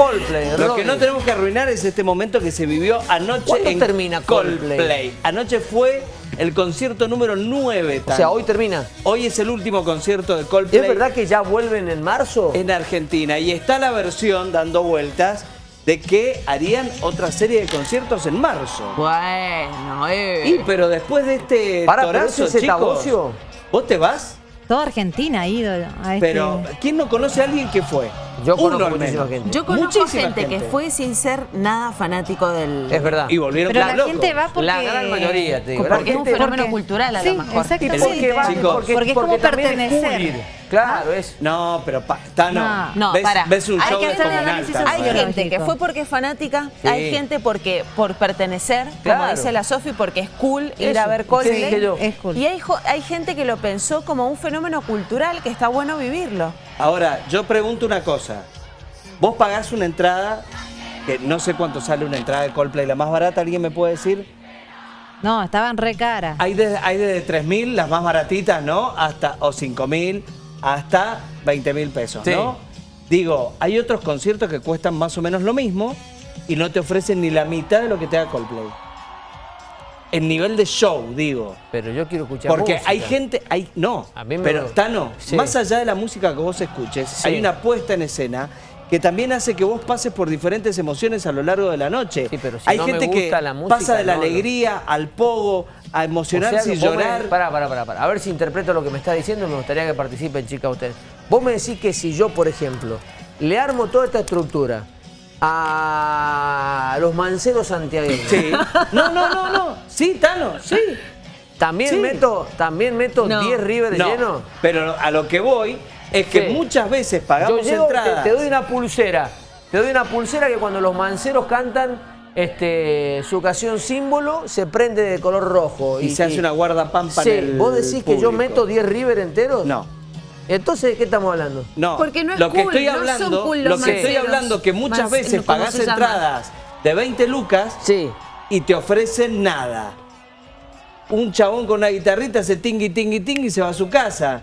Coldplay. Lo que no tenemos que arruinar es este momento que se vivió anoche ¿Cuándo en termina Coldplay? Anoche fue el concierto número 9. O sea, hoy termina. Hoy es el último concierto de Coldplay ¿Es verdad que ya vuelven en marzo? en Argentina. Y está la versión dando vueltas de que harían otra serie de conciertos en marzo. Bueno, eh. Y pero después de este pero torazo, ese es chicos. ¿vos te vas? Toda Argentina ha ido a este... Pero ¿quién no conoce a alguien que fue? Yo Uno conozco muchísima gente. Yo conozco Muchísima gente, que fue sin ser nada fanático del... Es verdad. Y volvieron Pero la locos. gente va porque... La gran mayoría, te digo. Porque es un fenómeno porque- cultural a sí, lo. Porque, Porque es como es pertenecer. cool. Claro, es... No, pero pa, Tano, No. No, ves, pará. ves un Hay show que de hacer análisis. Hay gente que fue porque es fanática, Sí. hay gente porque por pertenecer, Claro. como dice la Sofi, porque es cool ir a ver sí, Coldplay. dije yo. Es cool. Y hay, hay gente que lo pensó como un fenómeno cultural que está bueno vivirlo. Ahora, yo pregunto una cosa. Vos pagás una entrada, que no sé cuánto sale una entrada de Coldplay, la más barata, ¿alguien me puede decir? No, estaban re caras. Hay desde hay desde 3.000, las más baratitas, ¿no? Hasta, o 5.000, hasta 20.000 pesos, Sí. ¿no? Digo, hay otros conciertos que cuestan más o menos lo mismo y no te ofrecen ni la mitad de lo que te da Coldplay. En nivel de show, digo. Pero yo quiero escuchar Porque música. hay gente, hay, no, A mí me pero lo- Tano, Sí. más allá de la música que vos escuches, Sí. hay una puesta en escena que también hace que vos pases por diferentes emociones a lo largo de la noche. Sí, pero si hay no me gente gusta que la música, pasa de la no, no. alegría al pogo, a emocionarse y llorar. Pará, pará, pará, pará. A ver si interpreto lo que me está diciendo me gustaría que participen, chicas, ustedes. Vos me decís que si yo, por ejemplo, le armo toda esta estructura a los manceros santiagueños, Sí. No, no, no, no. Sí, Tano, sí. ¿también Sí. meto también meto No. 10 River No, llenos? pero a lo que voy es que Sí. muchas veces Yo pagamos llego, te, entradas. te doy una pulsera. Te doy una pulsera que cuando los manceros cantan este, su canción símbolo, se prende de color rojo. y, se hace una guardapampa Sí, en el ¿vos decís que yo meto 10 River enteros? No. Entonces, ¿de qué estamos hablando? No, Porque no es lo que cool, estoy no hablando, cool lo que estoy hablando que muchas veces ¿cómo pagás se entradas de 20 lucas Sí. y te ofrecen nada. Un chabón con una guitarrita hace tingui tingui tingui y se va a su casa.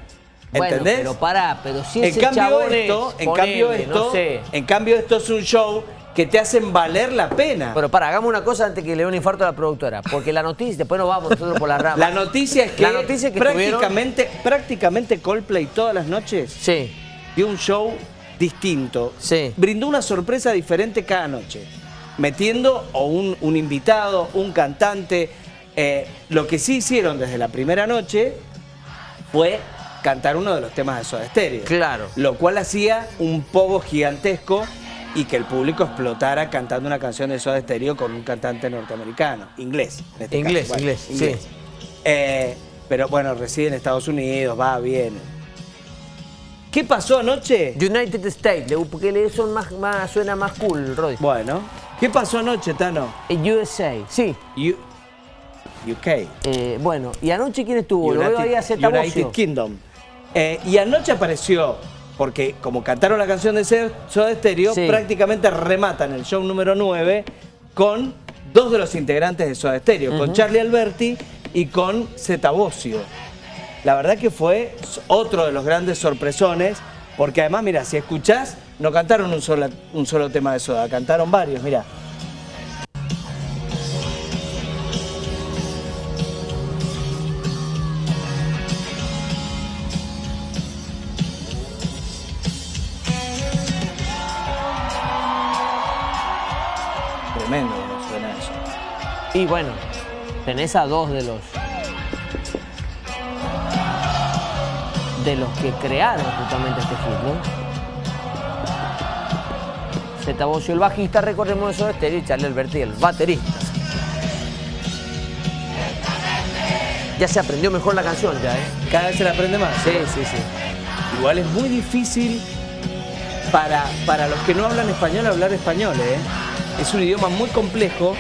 Bueno, ¿Entendés? pero pará, pero si en ese cambio chabón esto, es, en cambio esto, no sé. en cambio esto es un show que te hacen valer la pena. Pero pará, hagamos una cosa antes que le dé un infarto a la productora. Porque la noticia, después nos vamos nosotros por la rama. la noticia es que, La noticia es que estuvieron- prácticamente, prácticamente Coldplay todas las noches Sí, dio un show distinto. Sí. Brindó una sorpresa diferente cada noche. Metiendo o un, un invitado, un cantante. Eh, lo que sí hicieron desde la primera noche fue cantar uno de los temas de Soda Stereo. Claro. Lo cual hacía un poco gigantesco y que el público explotara cantando una canción de Soda Stereo con un cantante norteamericano. Inglés. en este Inglés, caso. inglés, sí. Eh, pero bueno, reside en Estados Unidos, va, bien. ¿Qué pasó anoche? United States, porque le son más, más, suena más cool, Rodri. Bueno, ¿qué pasó anoche, Tano? USA, sí. U- UK. Eh, bueno, ¿y anoche quién estuvo? Lo veo ahí a Zeta United. Kingdom. Eh, y anoche apareció, porque como cantaron la canción de Soda Stereo, Sí. prácticamente rematan el show número 9 con dos de los integrantes de Soda Stereo, con Charlie Alberti y con Zeta Bosio. La verdad que fue otro de los grandes sorpresones, porque además, mira, si escuchás, no cantaron un solo, un solo tema de Soda, cantaron varios, mira. Y bueno, tenés a dos de los. de los que crearon justamente este ¿no? Zeta Bosio, el bajista, recordemos eso de Stereo, y Charlie Alberti, el baterista. Ya se aprendió mejor la canción, ya, ¿eh? Cada vez se la aprende más. Sí, sí, sí. Igual es muy difícil para, para los que no hablan español hablar español, ¿eh? Es un idioma muy complejo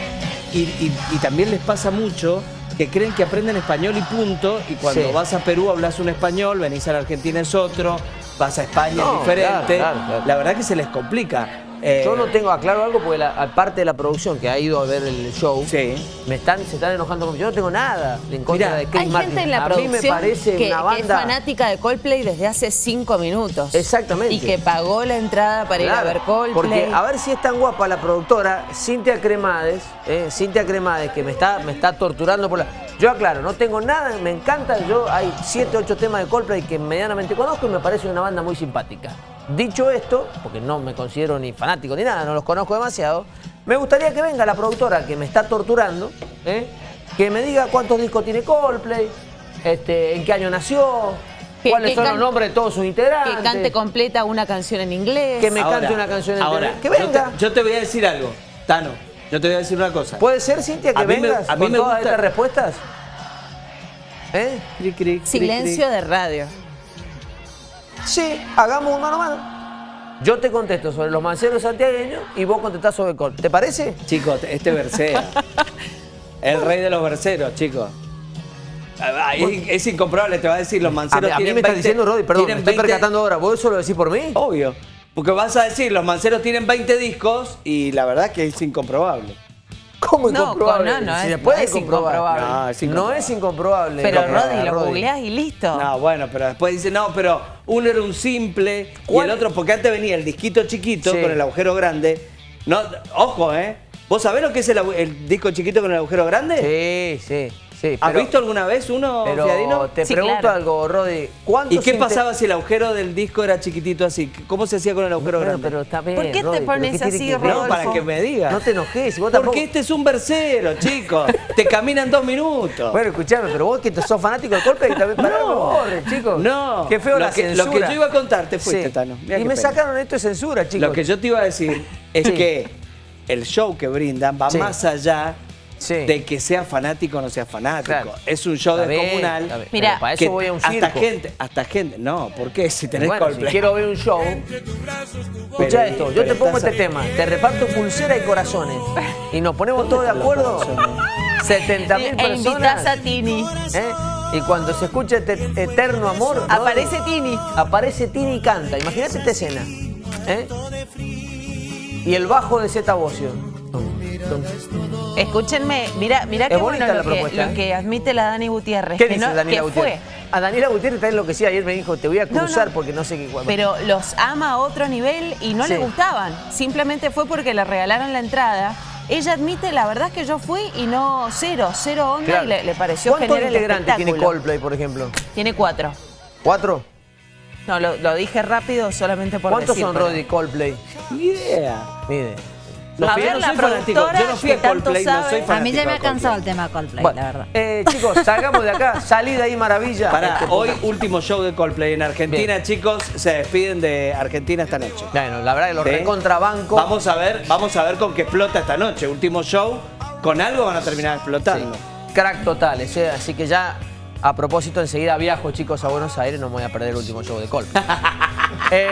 y, y- y también les pasa mucho que creen que aprenden español y punto, y cuando Sí. vas a Perú hablas un español, venís a la Argentina es otro, vas a España No, es diferente. claro, claro, claro. La verdad que se les complica. Eh, Yo no tengo, aclaro algo, porque la, aparte de la producción que ha ido a ver el show, Sí. me están, se están enojando conmigo. Yo no tengo nada en contra Mirá, de Chris Hay Martin. gente en la a mí producción me parece que, una que es banda... fanática de Coldplay desde hace cinco minutos. Exactamente. Y que pagó la entrada para ir a ver Coldplay. Porque a ver si es tan guapa la productora, Cintia Cremades, eh, Cintia Cremades, que me está, me está torturando por la. Yo aclaro, no tengo nada, me encanta. Yo hay 7, 8 temas de Coldplay que medianamente conozco y me parece una banda muy simpática. Dicho esto, porque no me considero ni fanático ni nada, no los conozco demasiado, me gustaría que venga la productora que me está torturando, eh, que me diga cuántos discos tiene Coldplay, este, en qué año nació, Que- cuáles que son los nombres de todos sus integrantes. que cante completa una canción en inglés. Que me Ahora, cante una canción entera. ahora, Que yo te- venga. Yo te, voy a decir algo, Tano. Yo te voy a decir una cosa. ¿Puede ser, Cintia, que A mí me- vengas a mí con me todas gusta- estas respuestas? ¿Eh? Cric, cric, cric, Silencio cric. de radio. Sí, hagamos un mano a mano. Yo te contesto sobre los manceros santiagueños y vos contestás sobre Col. ¿Te parece? Chicos, este versea. El rey de los verseros, chicos. Ah, Es, es incomprobable, te va a decir, los A, manceros mí- a mí me estás 20 diciendo, Rodi, perdón, me estoy 20 percatando ahora. ¿Vos eso lo decís por mí? Obvio. Porque vas a decir, los manceros tienen 20 discos y la verdad que es incomprobable. ¿Cómo No, incomprobable? no, no Si es- no es incomprobable. No, es No incomprobable. es incomprobable. Pero No, Rodri, lo googleás y listo. No, bueno, pero después dice, no, pero uno era un simple y el otro, porque antes venía el disquito chiquito Sí. con el agujero grande. No, ojo, ¿eh? ¿Vos sabés lo que es el disco chiquito con el agujero grande? Sí, sí, sí. ¿Has visto alguna vez uno, Pero Fiadino? te Sí, pregunto claro. algo, Rodi. ¿Cuántos ¿Y qué pasaba si el agujero del disco era chiquitito así? ¿Cómo se hacía con el agujero Bueno, grande? pero está bien, ¿Por qué te pones ¿qué tiene así, que ver? no, Rodolfo? para que me digas. No te enojes, vos tampoco. Porque este es un versero, chicos. Te caminan dos minutos. Bueno, escuchame, pero vos que sos fanático del golpe, también pará, no, borre, chicos. No. Qué feo Lo la que- censura. lo que yo iba a contar, te fuiste, Sí. Tano. Mirá Y me pena. sacaron esto de censura, chicos. Lo que yo te iba a decir es Sí. que el show que brindan va Sí. más allá Sí. de que sea fanático o no sea fanático. Claro. Es un show bien, descomunal. Mira, para eso voy a un hasta circo. gente, hasta gente. No, ¿por qué? Si tenés bueno, Coldplay. si quiero ver un show, escucha esto, yo te pongo este tema, te reparto pulsera y corazones y nos ponemos todos de acuerdo, corazones? 70 mil E invitas personas, a Tini. ¿eh? y cuando se escucha este eterno amor, Aparece Tini. aparece Tini y canta, imagínate esta escena, ¿eh? y el bajo de Zeta Bocio. Escúchenme, mira, mira Es qué bonita bueno la lo que, lo ¿eh? que admite la Dani Gutiérrez. ¿Qué que dice no- Daniela que Gutiérrez? fue. A Daniela Gutiérrez está enloquecida. Ayer me dijo, te voy a cruzar no. porque no sé qué cuándo. Pero los ama a otro nivel y no Sí. le gustaban. Simplemente fue porque le regalaron la entrada. Ella admite, la verdad es que yo fui y no, cero, cero onda Claro. y le, le pareció ¿Cuántos integrantes tiene. Coldplay, por ejemplo? Tiene cuatro. ¿Cuatro? No, lo, lo dije rápido solamente por ¿Cuántos decir, son, pero- Roddy, Coldplay? Ni idea. Mide. No, A ver, no la soy fanático. productora Yo no fui a Coldplay, no soy fanático. A mí ya me ha cansado el tema Coldplay, Bueno, la verdad. eh, chicos, salgamos de acá. Salí de ahí, maravilla. Para Este, hoy, último show de Coldplay en Argentina, Bien. chicos. Se despiden de Argentina esta noche. Bueno, la verdad que los ¿Sí? recontrabanco. Vamos a ver, vamos a ver con qué explota esta noche. Último show. Con algo van a terminar explotando. Sí. Crack totales, ¿eh? Así que ya, a propósito, enseguida viajo, chicos, a Buenos Aires. No me voy a perder el último show de Coldplay. Eh,